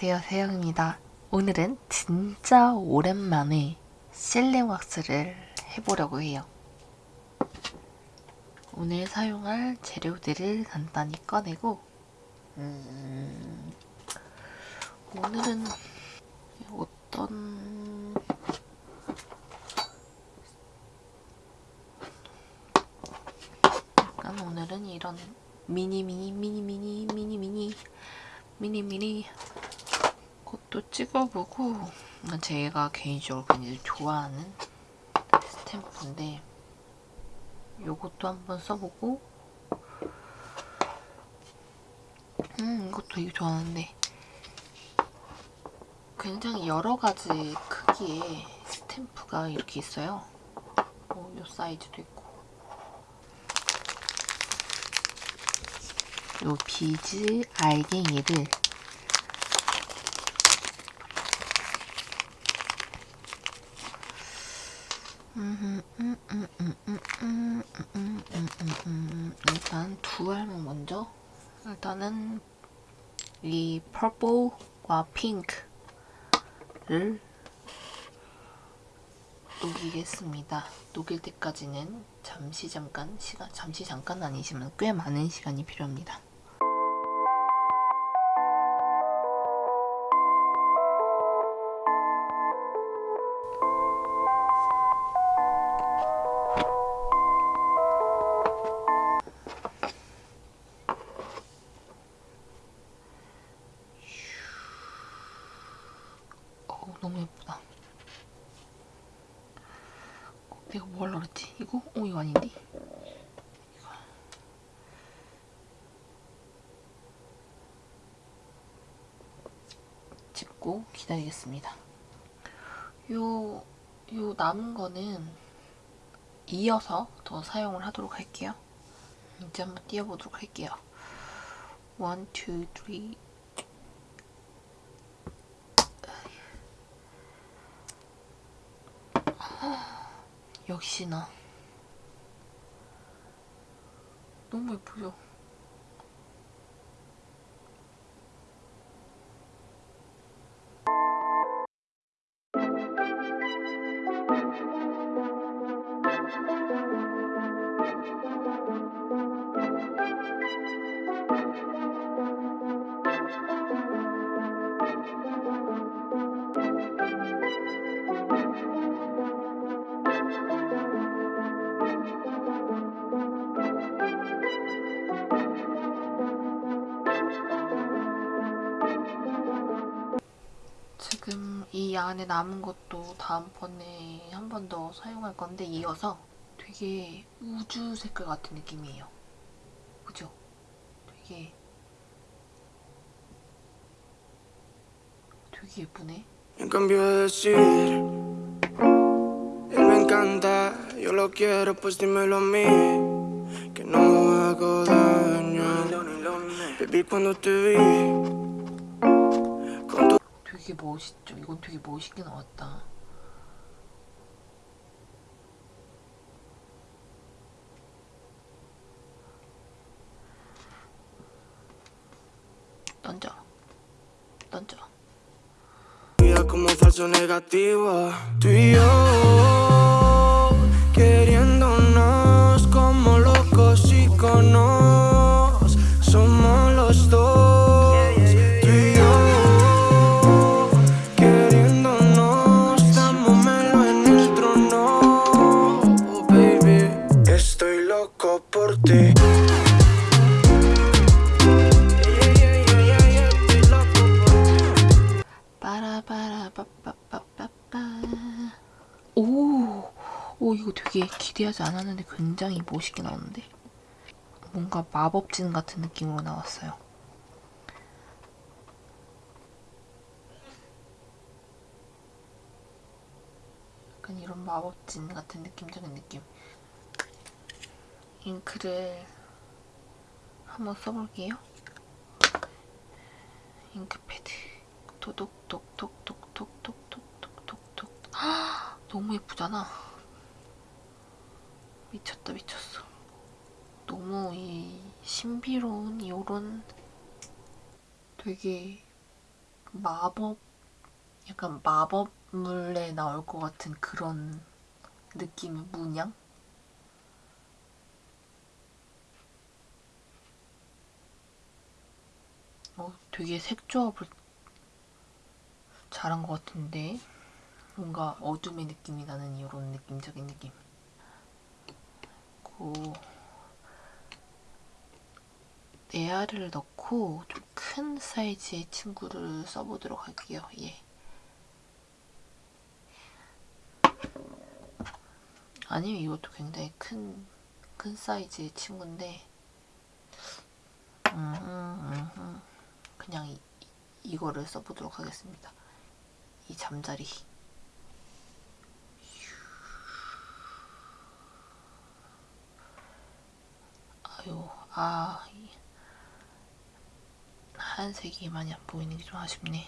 안녕하세요 세영입니다. 오늘은 진짜 오랜만에 실링 왁스를 해보려고 해요. 오늘 사용할 재료들을 간단히 꺼내고 음, 오늘은 어떤 약간 오늘은 이런 미니 미니 미니 미니 미니 미니 미니 미니 것도 찍어보고 제가 개인적으로 굉장히 좋아하는 스탬프인데 요것도 한번 써보고 음 이것도 되게 좋아하는데 굉장히 여러 가지 크기의 스탬프가 이렇게 있어요. 어, 요 사이즈도 있고. 요 비즈 알갱이를 일단 두 알만 먼저 일단은 이 퍼플과 핑크를 녹이겠습니다. 녹일 때까지는 잠시 잠깐 시간 잠시 잠깐 아니지만 꽤 많은 시간이 필요합니다. 너무 예쁘다. 어, 내가 뭐 하려고 그랬지? 이거? 어 이거 아닌데? 이거. 짚고 기다리겠습니다. 요, 요 남은 거는 이어서 더 사용을 하도록 할게요. 이제 한번 띄워보도록 할게요. 1, 2, 3, 역시나 너무 예쁘죠? 이 안에 남은 것도 다음번에 한 번 더 사용할 건데 이어서 되게 우주 색깔 같은 느낌이에요. 그죠? 되게 되게 예쁘네. En cambio de decir, él me encanta, yo lo quiero, pues dímelo a mí, que no hago daño. Baby, cuando te vi, 되게 멋있죠? 이건 되게 멋있게 나왔다. 던져. 던져. 오, 오 이거 되게 기대하지 않았는데 굉장히 멋있게 나오는데. 뭔가 마법진 같은 느낌으로 나왔어요. 약간 이런 마법진 같은 느낌적인 느낌. 잉크를 한번 써볼게요. 잉크패드. 토독톡톡톡톡톡톡톡톡 너무 예쁘잖아 미쳤다 미쳤어 너무 이 신비로운 이런 되게 마법 약간 마법물에 나올 것 같은 그런 느낌의 문양? 어, 되게 색조합을 잘한 것 같은데 뭔가 어둠의 느낌이 나는 이런 느낌적인 느낌. 그리고 네알을 넣고 좀 큰 사이즈의 친구를 써보도록 할게요. 예. 아니면 이것도 굉장히 큰, 큰 사이즈의 친구인데, 음, 음, 음. 그냥 이, 이거를 써보도록 하겠습니다. 이 잠자리. 아, 이 하얀색이 많이 안 보이는 게 좀 아쉽네.